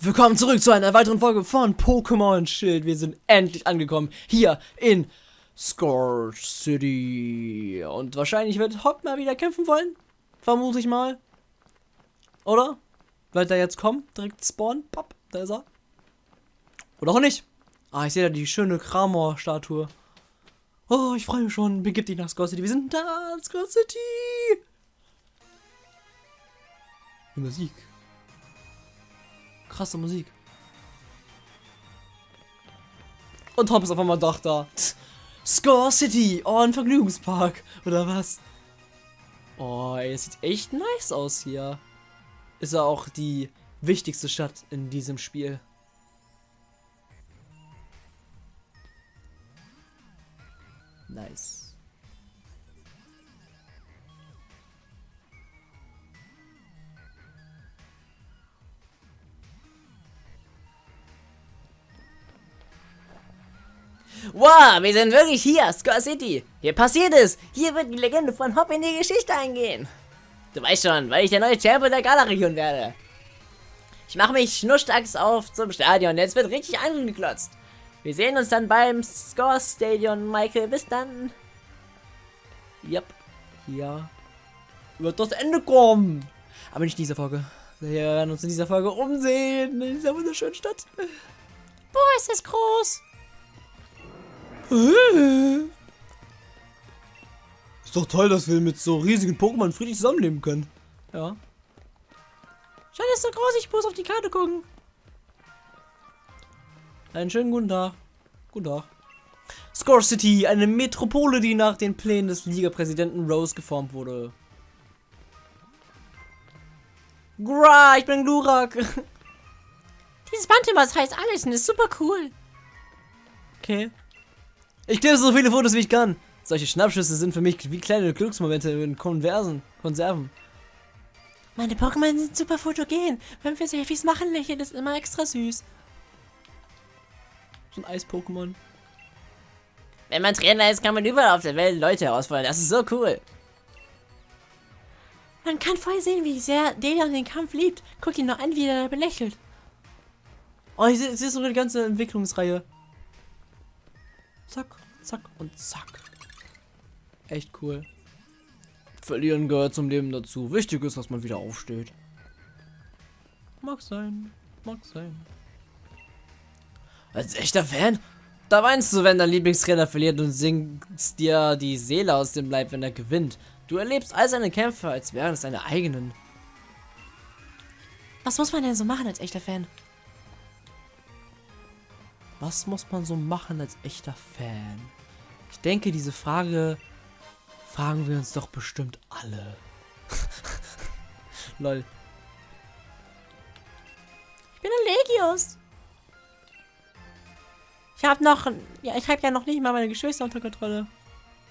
Willkommen zurück zu einer weiteren Folge von Pokémon Schild. Wir sind endlich angekommen hier in Scorch City. Und wahrscheinlich wird Hop mal wieder kämpfen wollen. Vermute ich mal. Oder? Wird er jetzt kommen? Direkt spawnen? Pop, da ist er. Oder auch nicht. Ah, ich sehe da die schöne Kramor-Statue. Oh, ich freue mich schon. Begib dich nach Scorch City. Wir sind da, Scorch City. Musik krasse Musik. Und Tom ist auf einmal doch da. Score City, oh, ein Vergnügungspark, oder was? Oh, ey, es sieht echt nice aus hier. Ist ja auch die wichtigste Stadt in diesem Spiel. Nice. Wow, wir sind wirklich hier, Score City. Hier passiert es. Hier wird die Legende von Hop in die Geschichte eingehen. Du weißt schon, weil ich der neue Champion der Gala-Region werde. Ich mache mich schnurstracks auf zum Stadion. Jetzt wird richtig angeklotzt. Wir sehen uns dann beim Score Stadion, Michael. Bis dann. Yep. Hier wird das Ende kommen. Aber nicht in dieser Folge. Wir werden uns in dieser Folge umsehen. In dieser wunderschönen Stadt. Boah, ist das groß. Ist doch toll, dass wir mit so riesigen Pokémon friedlich zusammenleben können. Ja. Schau, ist so groß, ich muss auf die Karte gucken. Einen schönen guten Tag. Guten Tag. Score City, eine Metropole, die nach den Plänen des Liga-Präsidenten Rose geformt wurde. Gra, ich bin Glurak. Dieses was heißt alles und ist super cool. Okay. Ich klebe so viele Fotos wie ich kann. Solche Schnappschüsse sind für mich wie kleine Glücksmomente in Konversen, Konserven. Meine Pokémon sind super fotogen. Wenn wir Selfies machen, lächelt es immer extra süß. So ein Eis-Pokémon. Wenn man Trainer ist, kann man überall auf der Welt Leute herausfordern. Das ist so cool. Man kann voll sehen, wie sehr Delion den Kampf liebt. Guck ihn noch an, wie er belächelt. Oh, ich sehe so eine ganze Entwicklungsreihe. Zack, zack und zack. Echt cool. Verlieren gehört zum Leben dazu. Wichtig ist, dass man wieder aufsteht. Mag sein, mag sein. Als echter Fan, da weinst du, wenn dein Lieblingstrainer verliert und singst dir die Seele aus dem Leib, wenn er gewinnt. Du erlebst all seine Kämpfe, als wären es deine eigenen. Was muss man denn so machen als echter Fan? Was muss man so machen als echter Fan? Ich denke, diese Frage fragen wir uns doch bestimmt alle. Lol. Ich bin ein Legios. Ich habe noch, ja, ich habe ja noch nicht mal meine Geschwister unter Kontrolle.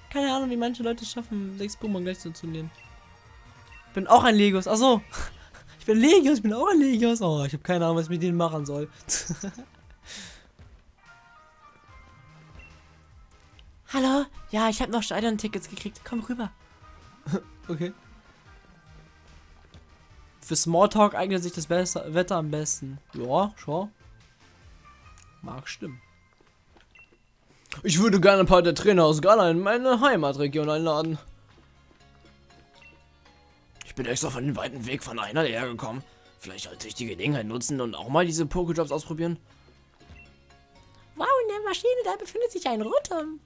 Keine Ahnung, wie manche Leute schaffen, sechs Pokémon gleich zu nehmen. Ich bin auch ein Legios. Achso. Ich bin Legios, ich bin auch ein Legios. Oh, ich habe keine Ahnung, was ich mit denen machen soll. Hallo? Ja, ich habe noch Stadion-Tickets gekriegt. Komm rüber. okay. Für Smalltalk eignet sich das Besser Wetter am besten. Ja, schau. Mag stimmen. Ich würde gerne ein paar der Trainer aus Ghana in meine Heimatregion einladen. Ich bin extra von den weiten Weg von einer hergekommen. Vielleicht sollte ich die Gelegenheit nutzen und auch mal diese Pokejobs ausprobieren. Wow, in der Maschine, da befindet sich ein Rotom.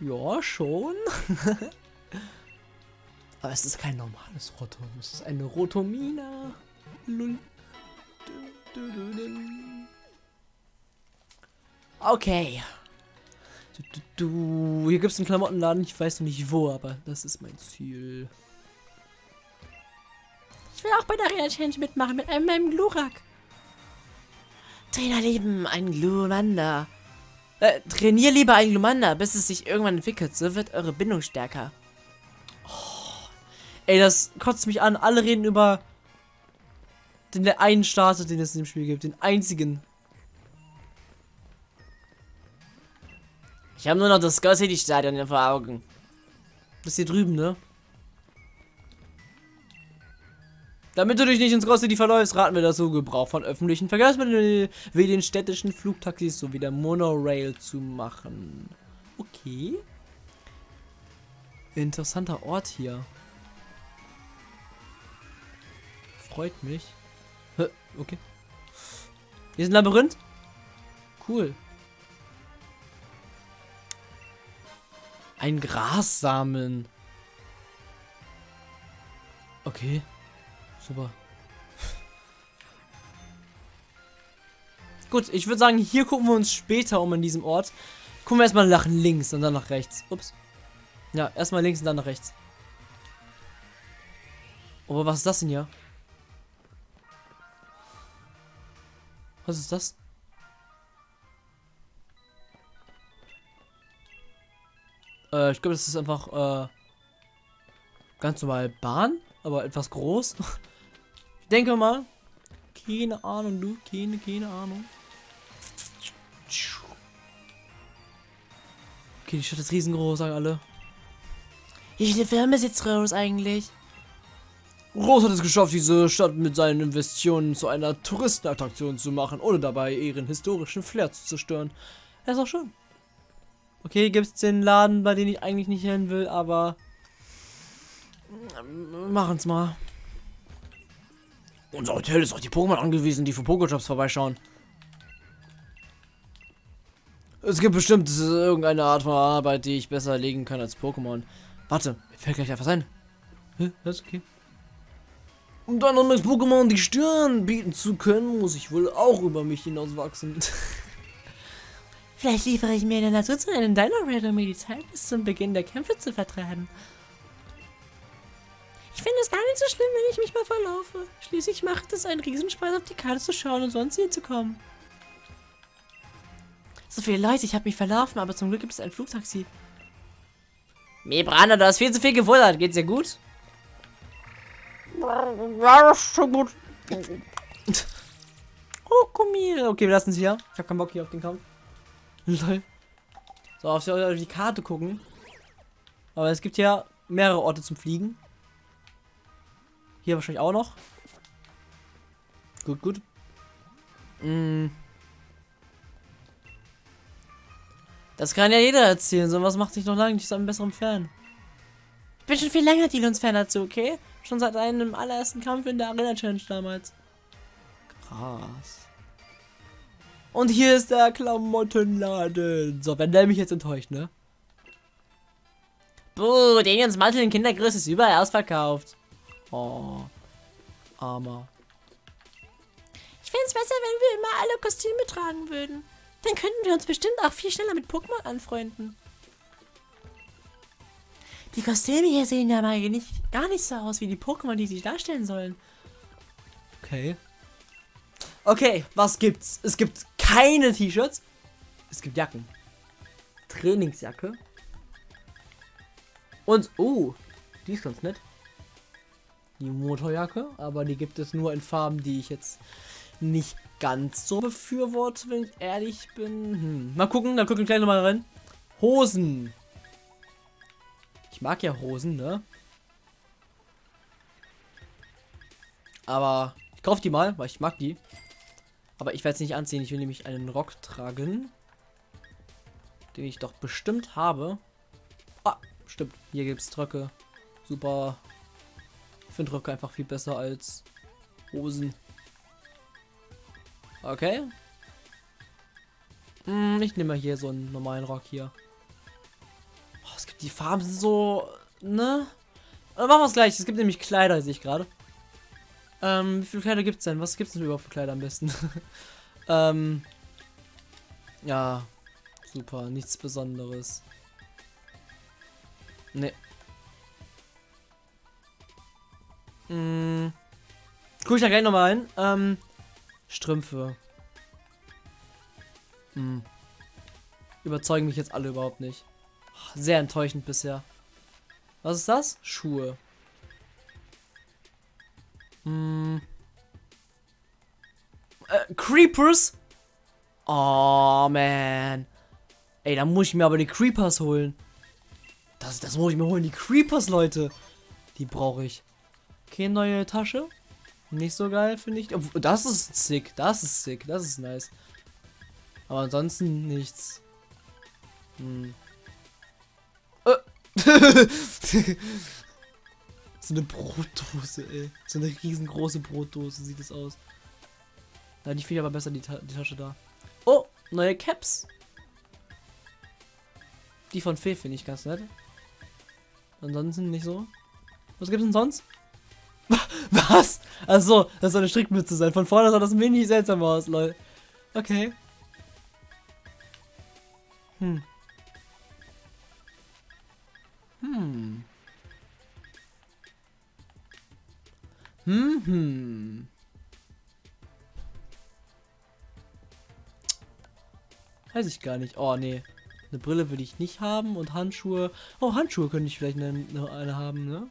Ja, schon. Aber es ist kein normales Rotom. Es ist eine Rotomina. Lull. Okay. Du, du, du. Hier gibt es einen Klamottenladen. Ich weiß noch nicht wo, aber das ist mein Ziel. Ich will auch bei der Arena Challenge mitmachen mit einem, einem Glurak. Trainer lieben ein Glumanda. Äh, trainier lieber ein Glumanda, bis es sich irgendwann entwickelt. So wird eure Bindung stärker. Oh, ey, das kotzt mich an. Alle reden über den einen Starter, den es in dem Spiel gibt. Den einzigen. Ich habe nur noch das Skull City Stadion vor Augen. Das hier drüben, ne? Damit du dich nicht ins Grosse die verläufst, raten wir dazu, Gebrauch von öffentlichen Verkehrsmitteln wie den städtischen Flugtaxis sowie der Monorail zu machen. Okay. Interessanter Ort hier. Freut mich. Okay. Hier ist ein Labyrinth. Cool. Ein Grassamen. Okay. Super. Gut, ich würde sagen, hier gucken wir uns später um in diesem Ort. Gucken wir erstmal nach links und dann nach rechts. Ups. Ja, erstmal links und dann nach rechts. Aber was ist das denn hier? Was ist das? Äh, ich glaube, das ist einfach äh, ganz normal Bahn, aber etwas groß. ich denke mal. Keine Ahnung, du. Keine, keine Ahnung. Okay, die Stadt ist riesengroß, sagen alle. Wie viele Firmen sitzt Rose eigentlich? Rose hat es geschafft, diese Stadt mit seinen Investitionen zu einer Touristenattraktion zu machen, ohne dabei ihren historischen Flair zu zerstören. Das ist auch schön. Okay, gibt es den Laden, bei dem ich eigentlich nicht hin will, aber machen's mal. Unser Hotel ist auf die Pokémon angewiesen, die für Pokéshops vorbeischauen. Es gibt bestimmt irgendeine Art von Arbeit, die ich besser erlegen kann als Pokémon. Warte, mir fällt gleich etwas ein. Hä? Das okay. Um dann noch mit Pokémon die Stirn bieten zu können, muss ich wohl auch über mich hinauswachsen. Vielleicht liefere ich mir in der Natur zu einem Dino Raid, um mir die Zeit bis zum Beginn der Kämpfe zu vertreiben. Ich finde es gar nicht so schlimm, wenn ich mich mal verlaufe. Schließlich macht es einen Riesenspaß, auf die Karte zu schauen und sonst hier zu kommen. So viele Leute, ich habe mich verlaufen, aber zum Glück gibt es ein Flugtaxi. Mebrana, du hast viel zu viel gewundert. Geht's dir gut? Ja, ist schon gut. oh, komm hier. Okay, wir lassen es hier. Ich habe keinen Bock hier auf den Kampf. Lol. So, auf die Karte gucken. Aber es gibt ja mehrere Orte zum Fliegen. Hier wahrscheinlich auch noch. Gut, gut. Mm. Das kann ja jeder erzählen, so was macht sich noch lange nicht zu einem besseren Fan. Ich bin schon viel länger Dilons-Fan dazu, okay? Schon seit einem allerersten Kampf in der Arena Challenge damals. Krass. Und hier ist der Klamottenladen. So, wenn der mich jetzt enttäuscht, ne? Buh, Daniels Mantel in Kindergröße ist überall ausverkauft. Oh, armer. Ich fände es besser, wenn wir immer alle Kostüme tragen würden. Dann könnten wir uns bestimmt auch viel schneller mit Pokémon anfreunden. Die Kostüme hier sehen ja mal nicht, gar nicht so aus wie die Pokémon, die sie darstellen sollen. Okay. Okay, was gibt's? Es gibt keine T-Shirts. Es gibt Jacken. Trainingsjacke. Und, oh, die ist ganz nett. Die Motorjacke, aber die gibt es nur in Farben, die ich jetzt nicht ganz so befürworte, wenn ich ehrlich bin. Hm. Mal gucken, dann gucken wir gleich nochmal rein. Hosen. Ich mag ja Hosen, ne? Aber ich kaufe die mal, weil ich mag die. Aber ich werde es nicht anziehen. Ich will nämlich einen Rock tragen. Den ich doch bestimmt habe. Ah, stimmt. Hier gibt es Röcke. Super. Ich finde Röcke einfach viel besser als Hosen. Okay. Hm, ich nehme mal hier so einen normalen Rock hier. Oh, es gibt die Farben so, ne? Dann machen wir es gleich. Es gibt nämlich Kleider, sehe ich gerade. Ähm, wie viele Kleider gibt es denn? Was gibt es denn überhaupt für Kleider am besten? ähm, ja, super. Nichts Besonderes. Ne. Hm. Guck ich da gleich nochmal ein. Ähm, Strümpfe. Hm. Überzeugen mich jetzt alle überhaupt nicht. Sehr enttäuschend bisher. Was ist das? Schuhe. Hm. Äh, Creepers? Oh, man. Ey, da muss ich mir aber die Creepers holen. Das, das muss ich mir holen. Die Creepers, Leute. Die brauche ich. Okay, neue Tasche. Nicht so geil, finde ich. Das ist sick. Das ist sick. Das ist nice. Aber ansonsten nichts. Hm. Äh. so eine Brotdose, ey. So eine riesengroße Brotdose sieht es aus. Ja, die finde ich aber besser, die, Ta die Tasche da. Oh, neue Caps. Die von Fee finde ich ganz nett. Ansonsten nicht so. Was gibt's denn sonst? Was? Achso, das soll eine Strickmütze sein. Von vorne sah das mini seltsam aus, lol. Okay. Hm. Hm. Hm, hm. Weiß ich gar nicht. Oh, nee. Eine Brille will ich nicht haben und Handschuhe. Oh, Handschuhe könnte ich vielleicht eine, eine haben, ne?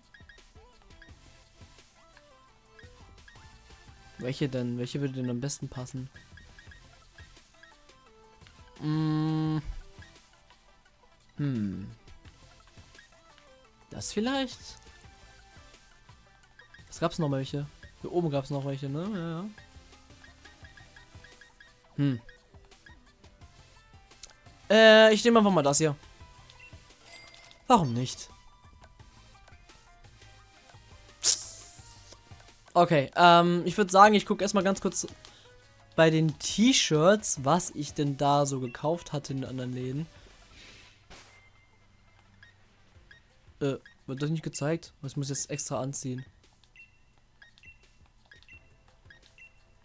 Welche denn? Welche würde denn am besten passen? Mm. Hm. Das vielleicht? Es gab's noch welche. Hier oben gab's noch welche, ne? Ja, ja. Hm. Äh, ich nehme einfach mal das hier. Warum nicht? Okay, ähm, ich würde sagen, ich gucke erstmal ganz kurz bei den T-Shirts, was ich denn da so gekauft hatte in anderen Läden. Äh, wird das nicht gezeigt? Muss ich jetzt extra anziehen?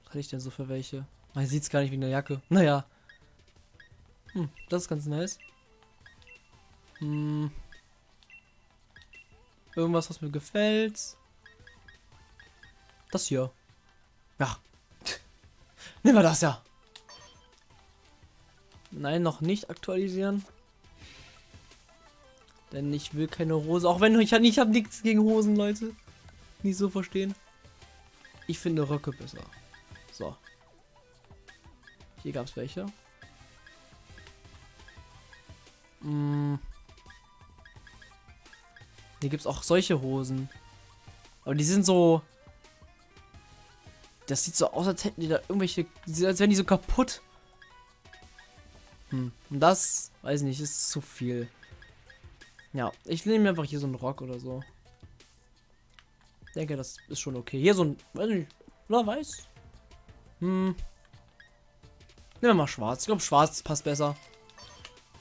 Was hatte ich denn so für welche? Man sieht es gar nicht wegen der Jacke. Naja. Hm, das ist ganz nice. Hm. Irgendwas, was mir gefällt. Das hier. Ja. Nehmen wir das ja. Nein, noch nicht aktualisieren. Denn ich will keine Hose. Auch wenn ich, ich habe nichts gegen Hosen, Leute. Nicht so verstehen. Ich finde Röcke besser. So. Hier gab es welche. Hm. Hier gibt es auch solche Hosen. Aber die sind so das sieht so aus, als hätten die da irgendwelche. Als wären die so kaputt. Hm. Und das, weiß nicht, ist zu viel. Ja, ich nehme einfach hier so einen Rock oder so. Denke, das ist schon okay. Hier so ein, weiß nicht, oder weiß? Hm. Nehmen wir mal schwarz. Ich glaube, schwarz passt besser.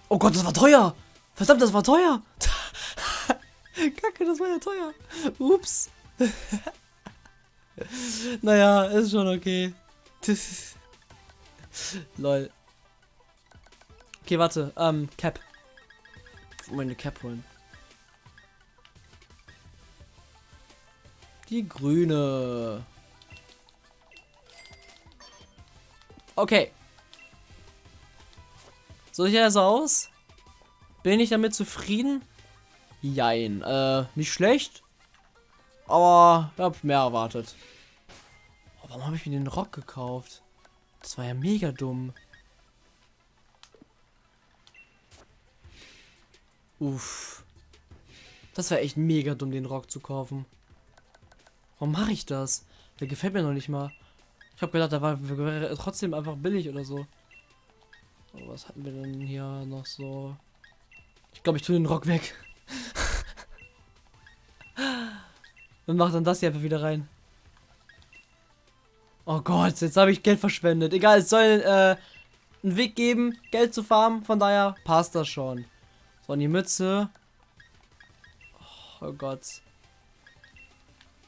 Oh Gott, das war teuer. Verdammt, das war teuer. Kacke, das war ja teuer. Ups. naja, ist schon okay. Lol. Okay, warte. Ähm, Cap. Ich meine Cap holen. Die grüne. Okay. So sieht das aus? Bin ich damit zufrieden? Jein. Äh, nicht schlecht. Aber ich habe mehr erwartet. Oh, warum habe ich mir den Rock gekauft? Das war ja mega dumm. Uff. Das wäre echt mega dumm, den Rock zu kaufen. Warum mache ich das? Der gefällt mir noch nicht mal. Ich habe gedacht, der war trotzdem einfach billig oder so. Oh, was hatten wir denn hier noch so? Ich glaube, ich tue den Rock weg. Und mach dann das hier einfach wieder rein. Oh Gott, jetzt habe ich Geld verschwendet. Egal, es soll äh, einen Weg geben, Geld zu farmen. Von daher passt das schon. So, und die Mütze. Oh, Gott.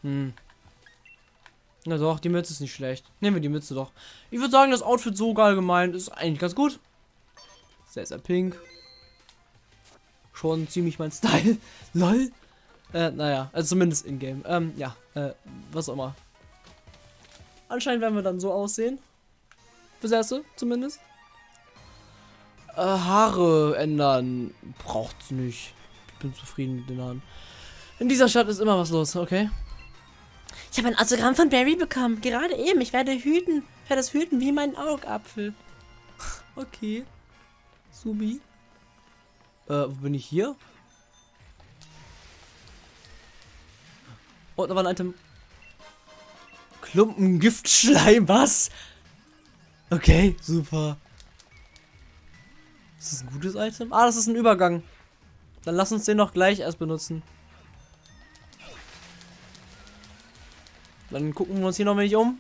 Hm. Na doch, die Mütze ist nicht schlecht. Nehmen wir die Mütze doch. Ich würde sagen, das Outfit so allgemein ist eigentlich ganz gut. Sehr, sehr pink. Schon ziemlich mein Style. Lol. Äh, naja, also zumindest in-game. Ähm, ja, äh, was auch immer. Anscheinend werden wir dann so aussehen. Fürs Erste, zumindest. Äh, Haare ändern braucht's nicht. Ich bin zufrieden mit den Haaren. In dieser Stadt ist immer was los, okay? Ich habe ein Autogramm von Barry bekommen. Gerade eben. Ich werde hüten. Ich werde das hüten wie mein Augapfel. Okay. Subi. Äh, wo bin ich hier? Oh, da war ein Item. Klumpen Giftschleim, was? Okay, super. Ist das ein gutes Item? Ah, das ist ein Übergang. Dann lass uns den noch gleich erst benutzen. Dann gucken wir uns hier noch wenig um.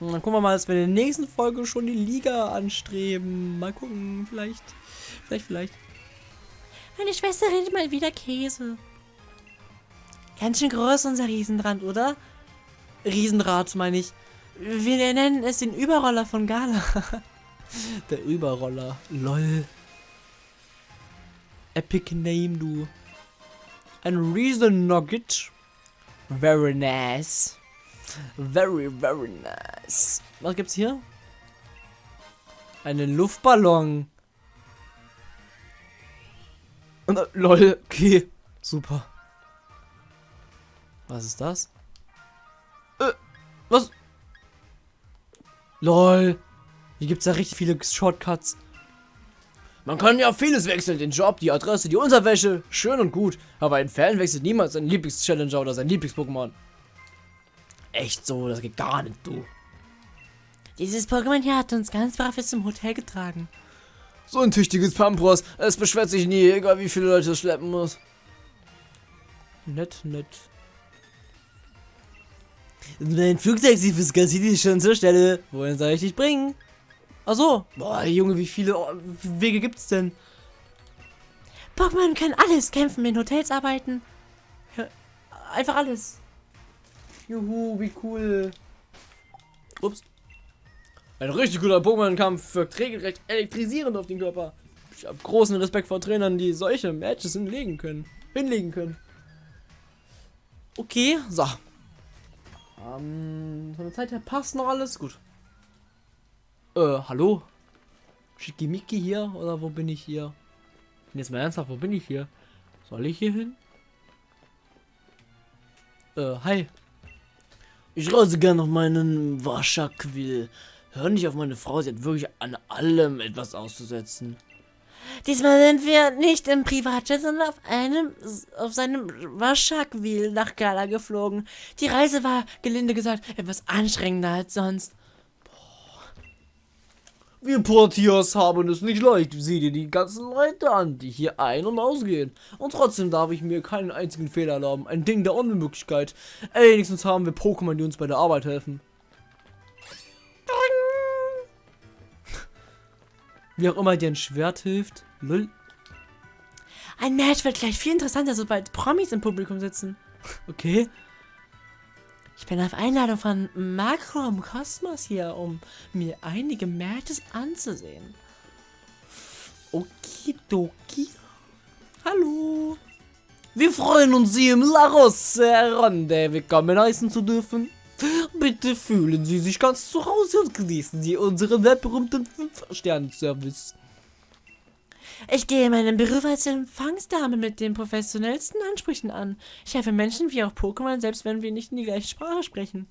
Und dann gucken wir mal, dass wir in der nächsten Folge schon die Liga anstreben. Mal gucken, vielleicht. Vielleicht, vielleicht. Meine Schwester redet mal wieder Käse. Ganz schön groß unser Riesenrad, oder? Riesenrad, meine ich. Wir nennen es den Überroller von Gala. Der Überroller. Lol. Epic Name, du. Ein Reason Nugget. Very nice. Very, very nice. Was gibt's hier? Einen Luftballon. Und, äh, lol, okay. Super. Was ist das? Äh, was? Lol. Hier gibt's ja richtig viele Shortcuts. Man kann ja vieles wechseln, den Job, die Adresse, die Unterwäsche, schön und gut. Aber ein Fan wechselt niemals seinen Lieblings-Challenger oder sein Lieblings-Pokémon. Echt so, das geht gar nicht, du. Dieses Pokémon hier hat uns ganz brav jetzt zum Hotel getragen. So ein tüchtiges Pampros. Es beschwert sich nie, egal wie viele Leute es schleppen muss. Nett, nett. Mein Flugzeug sieht fürs City schon zur Stelle. Wohin soll ich dich bringen? Ach so. Boah, Junge, wie viele Wege gibt's denn? Pokémon können alles kämpfen, in Hotels arbeiten. Einfach alles. Juhu, wie cool. Ups. Ein richtig guter Pokémon-Kampf wirkt regelrecht elektrisierend auf den Körper. Ich habe großen Respekt vor Trainern, die solche Matches hinlegen können. Hinlegen können. Okay, so. Ähm, von der Zeit her passt noch alles. Gut. Äh, hallo? Schickimicki hier? Oder wo bin ich hier? Bin jetzt mal ernsthaft, wo bin ich hier? Soll ich hier hin? Äh, hi. Ich reise gerne auf meinen Waschaquill. Hör nicht auf meine Frau, sie hat wirklich an allem etwas auszusetzen. Diesmal sind wir nicht im Privatjet, sondern auf einem, auf seinem Waschakwil nach Gala geflogen. Die Reise war, gelinde gesagt, etwas anstrengender als sonst. Wir Portiers haben es nicht leicht. Sieh dir die ganzen Leute an, die hier ein- und ausgehen. Und trotzdem darf ich mir keinen einzigen Fehler erlauben. Ein Ding der Unmöglichkeit. Wenigstens haben wir Pokémon, die uns bei der Arbeit helfen. Wie auch immer dir ein Schwert hilft. Lull. Ein Match wird gleich viel interessanter, sobald Promis im Publikum sitzen. Okay. Ich bin auf Einladung von Makro im Kosmos hier, um mir einige Matches anzusehen. Okidoki. Hallo. Wir freuen uns, Sie im La Ronde willkommen heißen zu dürfen. Bitte fühlen Sie sich ganz zu Hause und genießen Sie unseren weltberühmten 5-Sterne-Service. Ich gehe meinen Beruf als Empfangsdame mit den professionellsten Ansprüchen an. Ich helfe Menschen wie auch Pokémon, selbst wenn wir nicht in die gleiche Sprache sprechen.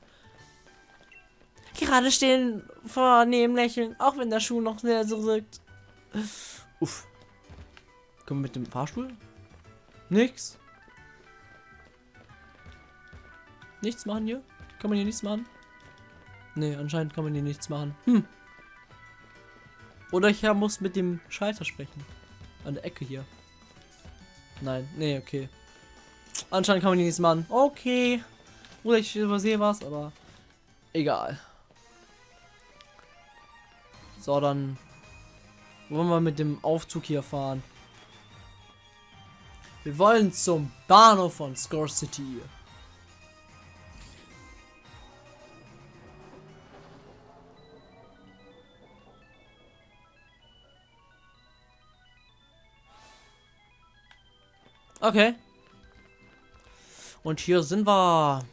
Gerade stehen vornehm lächeln, auch wenn der Schuh noch sehr so rückt. Uff. Können wir mit dem Fahrstuhl? Nix. Nichts machen hier? Kann man hier nichts machen? Nee, anscheinend kann man hier nichts machen. Hm. Oder ich muss mit dem Schalter sprechen. An der Ecke hier. Nein, nee, okay. Anscheinend kann man hier nichts machen. Okay. Oder ich übersehe was, aber egal. So, dann wollen wir mit dem Aufzug hier fahren. Wir wollen zum Bahnhof von Score City. Okay. Und hier sind wir.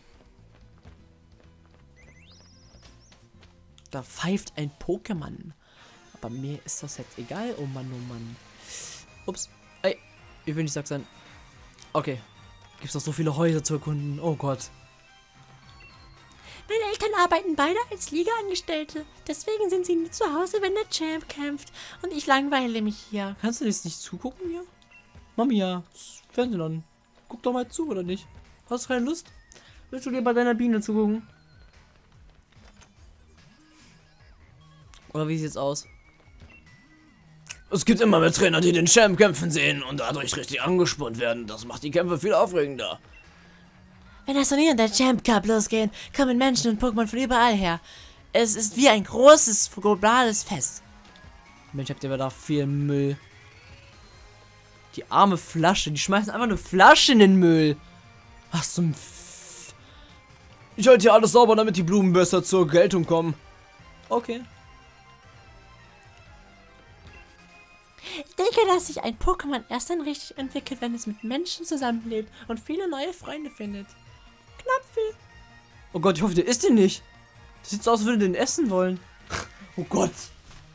Da pfeift ein Pokémon. Aber mir ist das jetzt egal. Oh Mann, oh Mann. Ups. Ey, ich will nicht sagen sein. Okay. Gibt es noch so viele Häuser zu erkunden? Oh Gott. Meine Eltern arbeiten beide als Liga-Angestellte. Deswegen sind sie nie zu Hause, wenn der Champ kämpft. Und ich langweile mich hier. Kannst du jetzt nicht zugucken hier? Mamia, Fernsehen an. Guck doch mal zu, oder nicht? Hast du keine Lust? Willst du dir bei deiner Biene zugucken? Oder wie sieht's aus? Es gibt immer mehr Trainer, die den Champ kämpfen sehen und dadurch richtig angespannt werden. Das macht die Kämpfe viel aufregender. Wenn das Turnier und der Champ Cup losgehen, kommen Menschen und Pokémon von überall her. Es ist wie ein großes globales Fest. Mensch, habt ihr aber da viel Müll. Die arme Flasche, die schmeißen einfach eine Flasche in den Müll. Was zum F Ich halte hier alles sauber, damit die Blumen besser zur Geltung kommen. Okay. Ich denke, dass sich ein Pokémon erst dann richtig entwickelt, wenn es mit Menschen zusammenlebt und viele neue Freunde findet. Knapfel. Oh Gott, ich hoffe, der isst den nicht. Das sieht so aus, als würde den essen wollen. Oh Gott.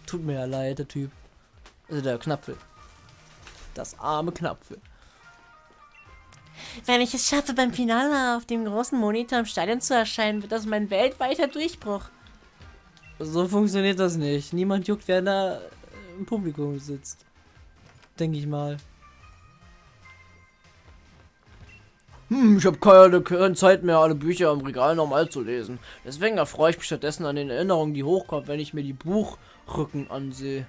Tut mir ja leid, der Typ. Also der Knapfel. Das arme Knapfel. Wenn ich es schaffe, beim Finale auf dem großen Monitor im Stadion zu erscheinen, wird das mein weltweiter Durchbruch. So funktioniert das nicht. Niemand juckt, wer da im Publikum sitzt. Denke ich mal. Hm, ich habe keine, keine Zeit mehr, alle Bücher im Regal normal zu lesen. Deswegen erfreue ich mich stattdessen an den Erinnerungen, die hochkommen, wenn ich mir die Buchrücken ansehe.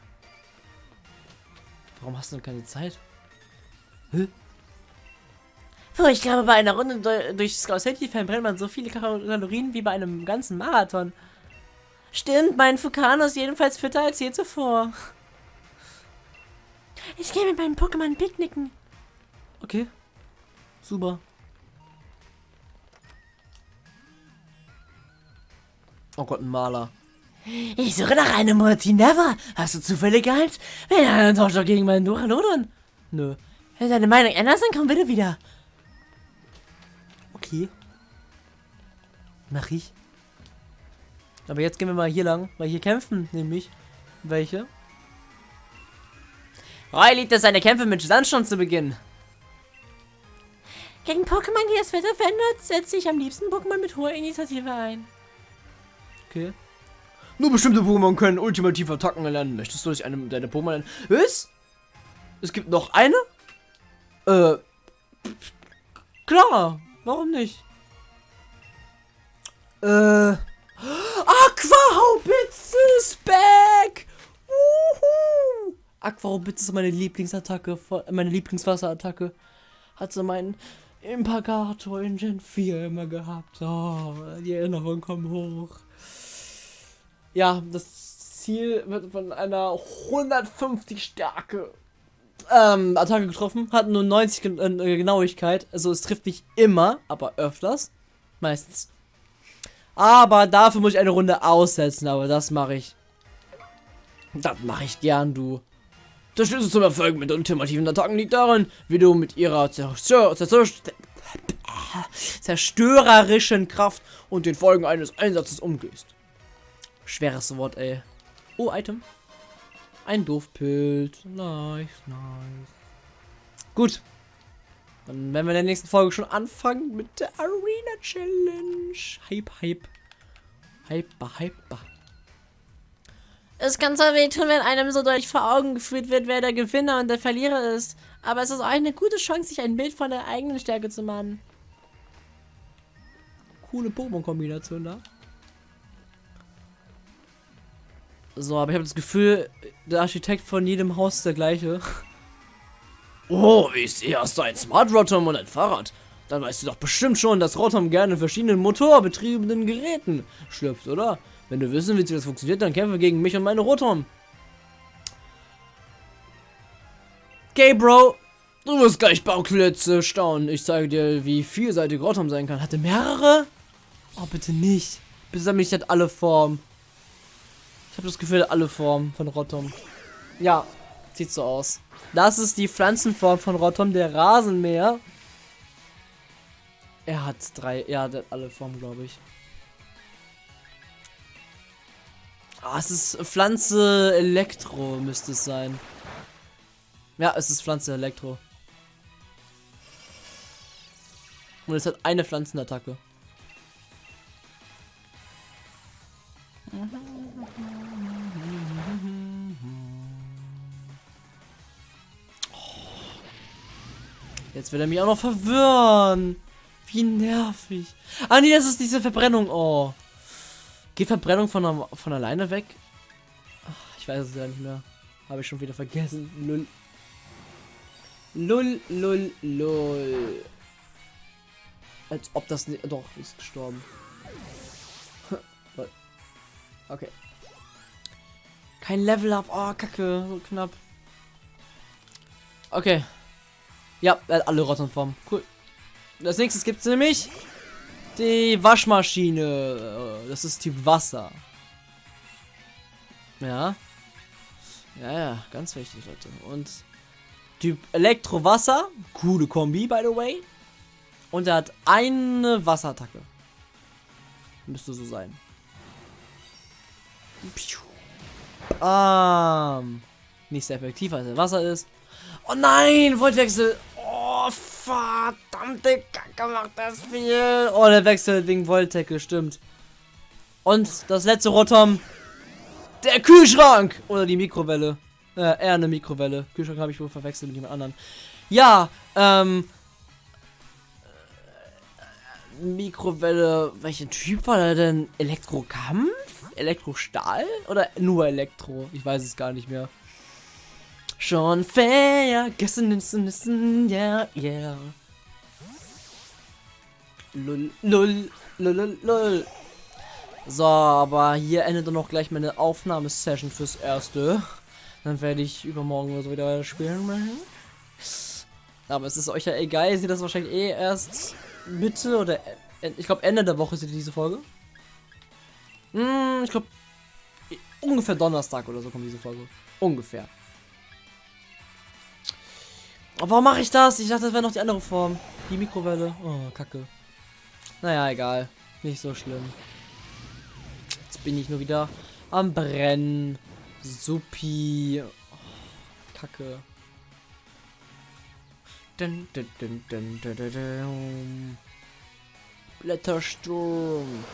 Warum hast du denn keine Zeit? Hä? Oh, ich glaube, bei einer Runde durch, Scout City verbrennt man so viele Kalorien wie bei einem ganzen Marathon. Stimmt, mein Fukano ist jedenfalls fitter als je zuvor. Ich gehe mit meinem Pokémon picknicken. Okay. Super. Oh Gott, ein Maler. Ich suche nach einem Multi Never. Hast du zufällig eins? Wenn einen Tausch gegen meinen Duralodon. Nö. Wenn du deine Meinung änderst, dann komm bitte wieder. Okay. Mach ich. Aber jetzt gehen wir mal hier lang, weil hier kämpfen nämlich welche. Roy liebt es, seine Kämpfe mit Sandsturm zu beginnen. Gegen Pokémon, die das Wetter verändert, setze ich am liebsten Pokémon mit hoher Initiative ein. Okay. Nur bestimmte Pokémon können ultimativ Attacken erlernen. Möchtest du durch eine deine Pokémon lernen? Was? Es gibt noch eine? Äh. Klar. Warum nicht? Äh. Aquahaubitze ist back! Uhu! Aquahaubitze ist meine Lieblingsattacke, meine Lieblingswasserattacke. Hat sie meinen Impagator in Gen 4 immer gehabt. Oh, die Erinnerungen kommen hoch. Ja, das Ziel wird von einer 150 Stärke ähm, Attacke getroffen, hat nur 90 Gen äh, Genauigkeit. Also es trifft nicht immer, aber öfters. Meistens. Aber dafür muss ich eine Runde aussetzen, aber das mache ich. Das mache ich gern, du. Der Schlüssel zum Erfolg mit ultimativen Attacken liegt darin, wie du mit ihrer Zerstör Zerstör zerstörerischen Kraft und den Folgen eines Einsatzes umgehst. Schweres Wort, ey. Oh, Item. Ein Doofpilz. Nice, nice. Gut. Dann werden wir in der nächsten Folge schon anfangen mit der Arena Challenge. Hype, Hype. Hyper, Hyper. Es kann zwar wehtun, wenn einem so deutlich vor Augen geführt wird, wer der Gewinner und der Verlierer ist. Aber es ist auch eine gute Chance, sich ein Bild von der eigenen Stärke zu machen. Coole Pokémon-Kombination da. So, aber ich habe das Gefühl, der Architekt von jedem Haus ist der gleiche. Oh, wie ich sehe, hast du ein Smart Rotom und ein Fahrrad. Dann weißt du doch bestimmt schon, dass Rotom gerne in verschiedenen motorbetriebenen Geräten schlüpft, oder? Wenn du wissen willst, wie das funktioniert, dann kämpfe gegen mich und meine Rotom. Okay, Bro. Du wirst gleich Bauklötze staunen. Ich zeige dir, wie vielseitig Rotom sein kann. Hatte mehrere? Oh, bitte nicht. Bitte sag mich nicht alle Formen. Ich habe das Gefühl, alle Formen von Rotom. Ja, sieht so aus. Das ist die Pflanzenform von Rotom, der Rasenmäher. Er hat drei, der hat alle Formen, glaube ich. Ah, es ist Pflanze Elektro, müsste es sein. Ja, es ist Pflanze Elektro. Und es hat eine Pflanzenattacke. Jetzt will er mich auch noch verwirren. Wie nervig. Ah nee, das ist diese Verbrennung. Oh. Geht Verbrennung von, von alleine weg? Ah. Ich weiß es ja nicht mehr. Habe ich schon wieder vergessen. Lull. Lull, lull, lull. Als ob das nicht. Doch, ist gestorben. okay. Kein Level up. Oh, kacke. So knapp. Okay. Ja, er hat alle Rottenformen. Cool. Als nächstes gibt es nämlich die Waschmaschine. Das ist Typ Wasser. Ja. Ja, ja, ganz wichtig, Leute. Und Typ Elektrowasser. Coole Kombi, by the way. Und er hat eine Wasserattacke. Müsste so sein. Ähm, nicht sehr effektiv, als er Wasser ist. Oh nein, Voltwechsel. Oh, verdammte Kacke macht das viel. Oh, der wechselt wegen Voltecke, stimmt. Und das letzte Rotom. Der Kühlschrank. Oder die Mikrowelle. Äh, eher eine Mikrowelle. Kühlschrank habe ich wohl verwechselt mit jemand anderen. Ja, ähm. Mikrowelle. Welchen Typ war der denn? Elektrokampf? Elektrostahl? Oder nur Elektro? Ich weiß es gar nicht mehr. Schon vergessen, ja, ja. Lull, lull, lull, lull. So, aber hier endet dann noch gleich meine Aufnahmesession fürs Erste. Dann werde ich übermorgen oder so wieder spielen. Aber es ist euch ja egal, ihr seht das wahrscheinlich eh erst Mitte oder ich glaube Ende der Woche seht ihr diese Folge. Hm, ich glaube ungefähr Donnerstag oder so kommt diese Folge. Ungefähr. Aber warum mache ich das? Ich dachte, das wäre noch die andere Form. Die Mikrowelle. Oh, kacke. Naja, egal. Nicht so schlimm. Jetzt bin ich nur wieder am Brennen. Supi. Oh, kacke. Dun, dun, dun, dun, dun, dun, dun. Blättersturm.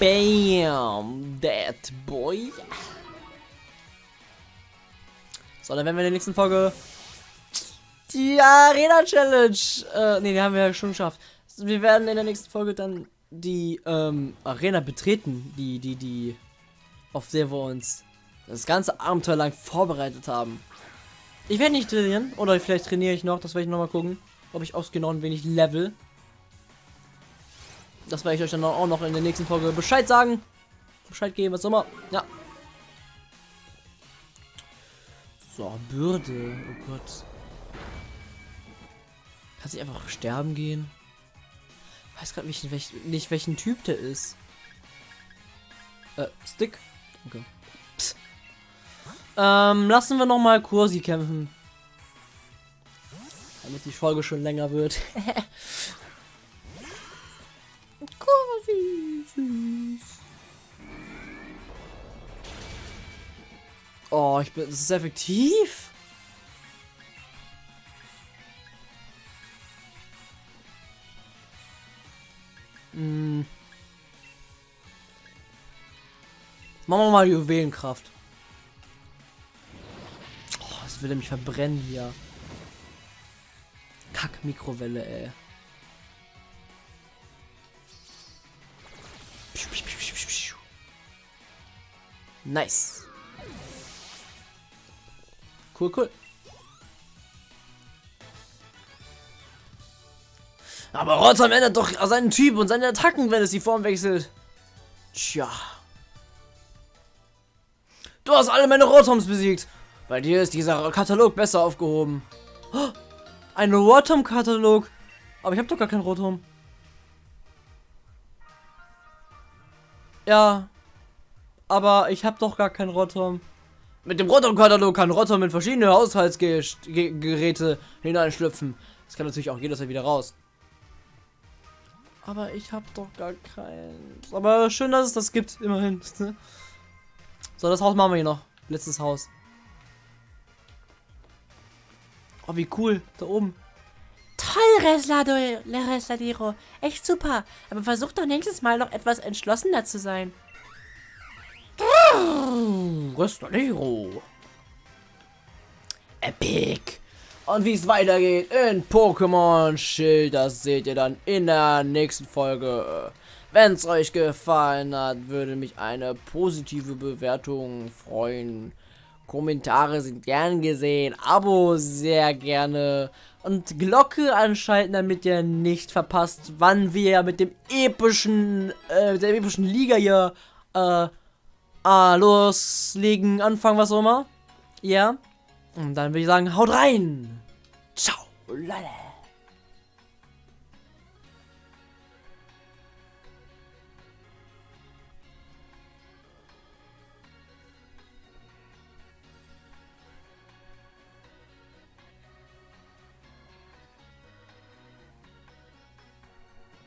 Bam. Dead Boy. So, dann werden wir in der nächsten Folge die Arena Challenge. Äh, ne, die haben wir ja schon geschafft. Wir werden in der nächsten Folge dann die ähm, Arena betreten, die, die, die, auf der wir uns das ganze Abenteuer lang vorbereitet haben. Ich werde nicht trainieren, oder vielleicht trainiere ich noch, das werde ich nochmal gucken, ob ich ausgenau ein wenig level. Das werde ich euch dann auch noch in der nächsten Folge Bescheid sagen. Bescheid geben, was immer. Ja. So, Bürde. Oh Gott. Kann sich einfach sterben gehen? Ich weiß gerade nicht, welch, nicht, welchen Typ der ist. Äh, Stick? Okay. Ähm, lassen wir noch mal Kursi kämpfen. Damit die Folge schon länger wird. Kursi, süß. Oh, ich bin. Das ist effektiv. Machen wir mal Juwelenkraft. Oh, das will mich verbrennen hier. Kack Mikrowelle, ey. Nice. Cool, cool. Aber Rotom ändert doch seinen Typ und seine Attacken, wenn es die Form wechselt. Tja. Du hast alle meine Rotoms besiegt. Bei dir ist dieser Katalog besser aufgehoben. Oh, ein Rotom-Katalog. Aber ich habe doch gar kein Rotom. Ja. Aber ich habe doch gar kein Rotom. Mit dem Rotom-Katalog kann Rotom in verschiedene Haushaltsgeräte hineinschlüpfen. Das kann natürlich auch jederzeit wieder raus. Aber ich habe doch gar keins. Aber schön, dass es das gibt, immerhin. so, das Haus machen wir hier noch. Letztes Haus. Oh, wie cool. Da oben. Toll, Resladiro. Echt super. Aber versuch doch nächstes Mal noch etwas entschlossener zu sein. Resladiro. Epic. Und wie es weitergeht in Pokémon Schild, das seht ihr dann in der nächsten Folge. Wenn es euch gefallen hat, würde mich eine positive Bewertung freuen. Kommentare sind gern gesehen, Abo sehr gerne und Glocke anschalten, damit ihr nicht verpasst, wann wir mit dem epischen, äh, der epischen Liga hier äh, ah, loslegen, anfangen, was auch immer. Ja. Und dann würde ich sagen, haut rein. Ciao. Lala.